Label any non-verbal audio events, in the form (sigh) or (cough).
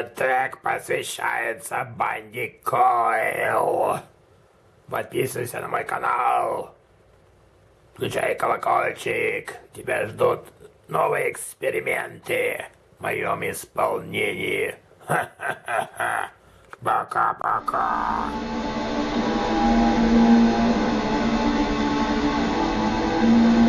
Этот трек посвящается Банди Койл. Подписывайся на мой канал. Включай колокольчик. Тебя ждут новые эксперименты в моем исполнении. (laughs) Пока-пока. thank you